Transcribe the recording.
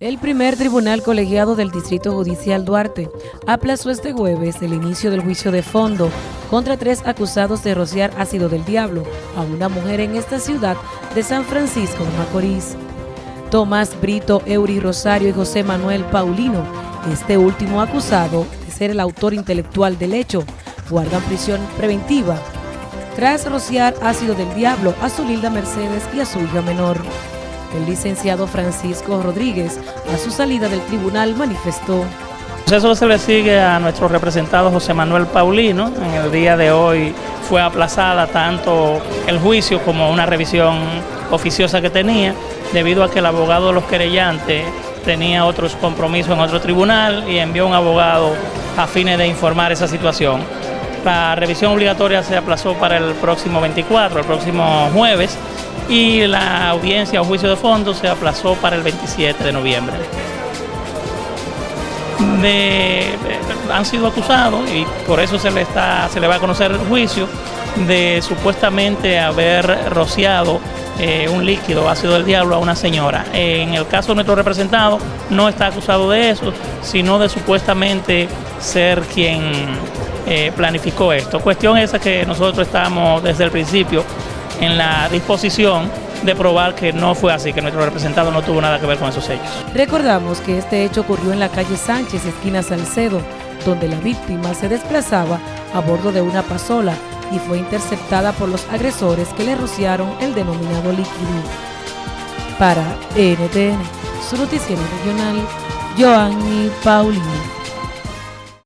El primer tribunal colegiado del Distrito Judicial Duarte aplazó este jueves el inicio del juicio de fondo contra tres acusados de rociar ácido del diablo a una mujer en esta ciudad de San Francisco de Macorís. Tomás Brito, Eury Rosario y José Manuel Paulino, este último acusado de ser el autor intelectual del hecho, guardan prisión preventiva tras rociar ácido del diablo a su Lilda Mercedes y a su hija menor. El licenciado Francisco Rodríguez, a su salida del tribunal, manifestó. Eso se le sigue a nuestro representado José Manuel Paulino. En el día de hoy fue aplazada tanto el juicio como una revisión oficiosa que tenía, debido a que el abogado de los querellantes tenía otros compromisos en otro tribunal y envió un abogado a fines de informar esa situación. La revisión obligatoria se aplazó para el próximo 24, el próximo jueves, y la audiencia o juicio de fondo se aplazó para el 27 de noviembre. han sido acusados y por eso se le, está, se le va a conocer el juicio de supuestamente haber rociado eh, un líquido ácido del diablo a una señora. En el caso de nuestro representado no está acusado de eso, sino de supuestamente ser quien eh, planificó esto. Cuestión esa que nosotros estamos desde el principio en la disposición de probar que no fue así, que nuestro representado no tuvo nada que ver con esos hechos. Recordamos que este hecho ocurrió en la calle Sánchez, esquina Salcedo, donde la víctima se desplazaba a bordo de una pasola y fue interceptada por los agresores que le rociaron el denominado líquido. Para NTN, su noticiero regional, Joanny Paulino.